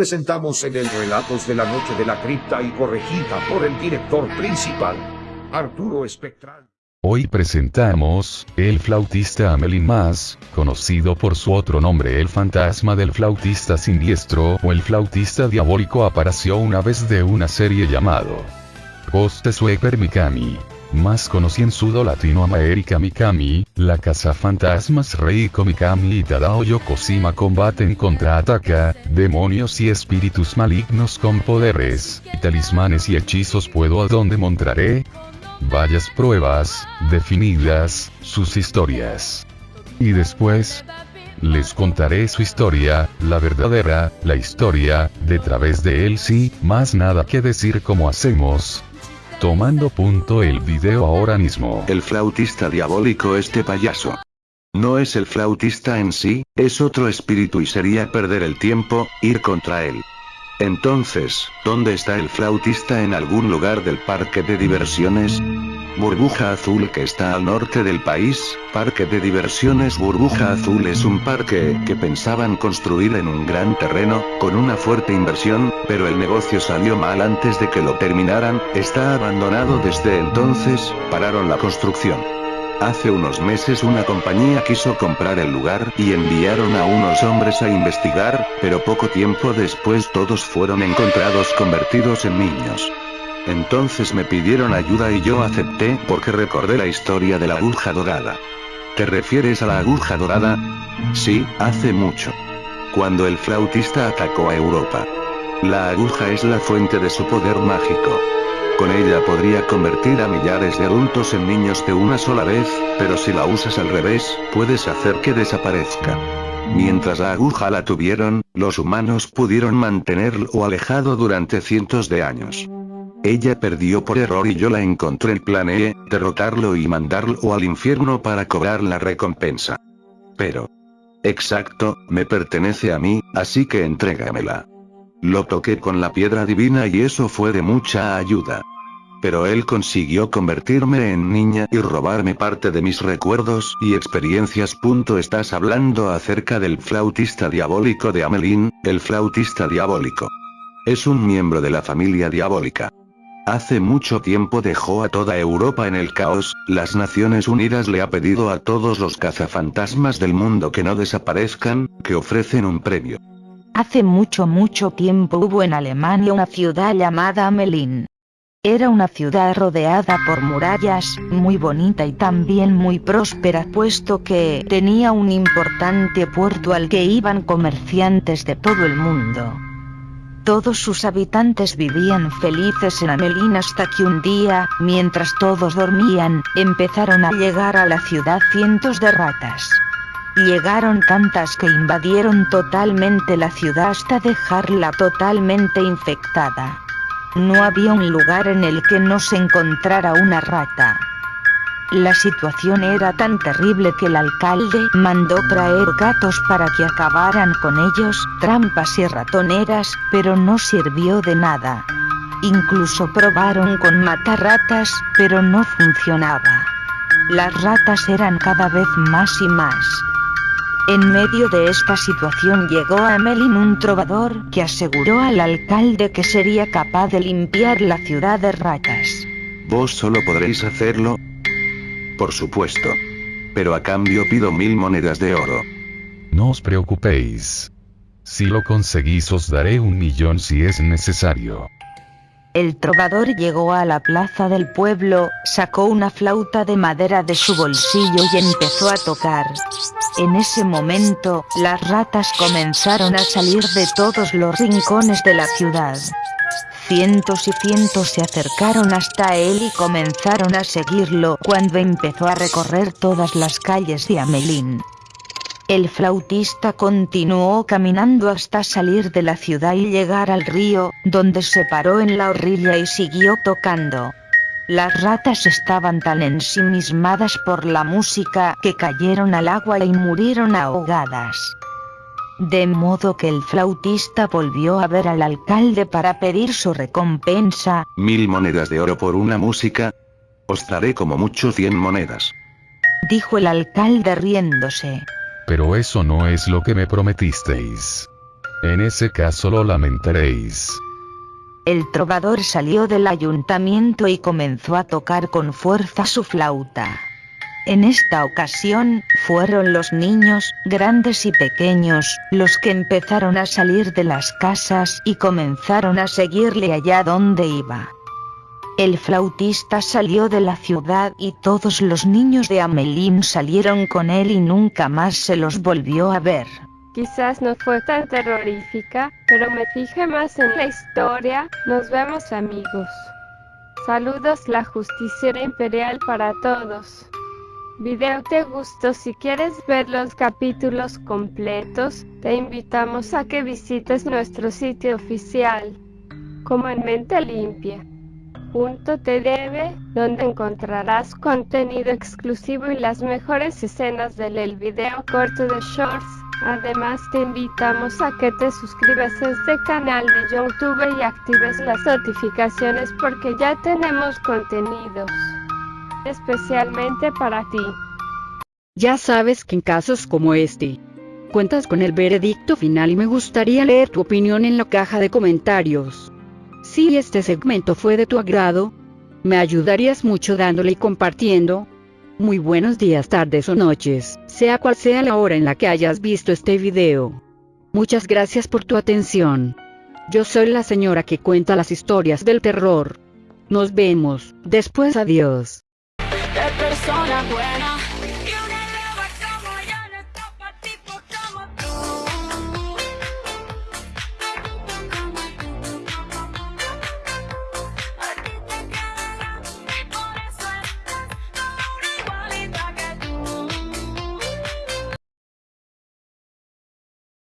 presentamos en el Relatos de la Noche de la Cripta y corregida por el director principal, Arturo Espectral. Hoy presentamos, el flautista Amelin Mas, conocido por su otro nombre el fantasma del flautista siniestro o el flautista diabólico apareció una vez de una serie llamado Ghost Sweeper Mikami más conocido en sudo Latinoamérica Mikami, la casa fantasmas Reiko Mikami y Tadao Yokoshima combaten contra Ataka, demonios y espíritus malignos con poderes, talismanes y hechizos puedo a donde montaré. Varias pruebas, definidas, sus historias. Y después, les contaré su historia, la verdadera, la historia, de través de él sí, más nada que decir como hacemos, Tomando punto el video ahora mismo. El flautista diabólico este payaso. No es el flautista en sí, es otro espíritu y sería perder el tiempo, ir contra él. Entonces, ¿dónde está el flautista en algún lugar del parque de diversiones? Burbuja Azul que está al norte del país, Parque de Diversiones Burbuja Azul es un parque que pensaban construir en un gran terreno, con una fuerte inversión, pero el negocio salió mal antes de que lo terminaran, está abandonado desde entonces, pararon la construcción. Hace unos meses una compañía quiso comprar el lugar y enviaron a unos hombres a investigar, pero poco tiempo después todos fueron encontrados convertidos en niños. Entonces me pidieron ayuda y yo acepté porque recordé la historia de la aguja dorada. ¿Te refieres a la aguja dorada? Sí, hace mucho. Cuando el flautista atacó a Europa. La aguja es la fuente de su poder mágico. Con ella podría convertir a millares de adultos en niños de una sola vez, pero si la usas al revés, puedes hacer que desaparezca. Mientras la aguja la tuvieron, los humanos pudieron mantenerlo alejado durante cientos de años. Ella perdió por error y yo la encontré y planeé, derrotarlo y mandarlo al infierno para cobrar la recompensa. Pero... Exacto, me pertenece a mí, así que entrégamela. Lo toqué con la piedra divina y eso fue de mucha ayuda. Pero él consiguió convertirme en niña y robarme parte de mis recuerdos y experiencias. Estás hablando acerca del flautista diabólico de Amelín, el flautista diabólico. Es un miembro de la familia diabólica. Hace mucho tiempo dejó a toda Europa en el caos, las Naciones Unidas le ha pedido a todos los cazafantasmas del mundo que no desaparezcan, que ofrecen un premio. Hace mucho mucho tiempo hubo en Alemania una ciudad llamada Amelin. Era una ciudad rodeada por murallas, muy bonita y también muy próspera puesto que tenía un importante puerto al que iban comerciantes de todo el mundo. Todos sus habitantes vivían felices en Amelin hasta que un día, mientras todos dormían, empezaron a llegar a la ciudad cientos de ratas. Llegaron tantas que invadieron totalmente la ciudad hasta dejarla totalmente infectada. No había un lugar en el que no se encontrara una rata. La situación era tan terrible que el alcalde mandó traer gatos para que acabaran con ellos, trampas y ratoneras, pero no sirvió de nada. Incluso probaron con matar ratas, pero no funcionaba. Las ratas eran cada vez más y más. En medio de esta situación llegó a Melin un trovador que aseguró al alcalde que sería capaz de limpiar la ciudad de ratas. Vos solo podréis hacerlo. Por supuesto. Pero a cambio pido mil monedas de oro. No os preocupéis. Si lo conseguís os daré un millón si es necesario. El trovador llegó a la plaza del pueblo, sacó una flauta de madera de su bolsillo y empezó a tocar. En ese momento, las ratas comenzaron a salir de todos los rincones de la ciudad. Cientos y cientos se acercaron hasta él y comenzaron a seguirlo cuando empezó a recorrer todas las calles de Amelín. El flautista continuó caminando hasta salir de la ciudad y llegar al río, donde se paró en la orilla y siguió tocando. Las ratas estaban tan ensimismadas por la música que cayeron al agua y murieron ahogadas. De modo que el flautista volvió a ver al alcalde para pedir su recompensa. Mil monedas de oro por una música. Os daré como mucho cien monedas. Dijo el alcalde riéndose. Pero eso no es lo que me prometisteis. En ese caso lo lamentaréis. El trovador salió del ayuntamiento y comenzó a tocar con fuerza su flauta. En esta ocasión, fueron los niños, grandes y pequeños, los que empezaron a salir de las casas y comenzaron a seguirle allá donde iba. El flautista salió de la ciudad y todos los niños de Amelín salieron con él y nunca más se los volvió a ver. Quizás no fue tan terrorífica, pero me fijé más en la historia. Nos vemos amigos. Saludos la justiciera imperial para todos. Video te gustó si quieres ver los capítulos completos, te invitamos a que visites nuestro sitio oficial, como en mente limpia. .tv, donde encontrarás contenido exclusivo y las mejores escenas del video corto de Shorts. Además te invitamos a que te suscribas a este canal de YouTube y actives las notificaciones porque ya tenemos contenidos especialmente para ti. Ya sabes que en casos como este, cuentas con el veredicto final y me gustaría leer tu opinión en la caja de comentarios. Si este segmento fue de tu agrado, me ayudarías mucho dándole y compartiendo. Muy buenos días, tardes o noches, sea cual sea la hora en la que hayas visto este video. Muchas gracias por tu atención. Yo soy la señora que cuenta las historias del terror. Nos vemos, después adiós.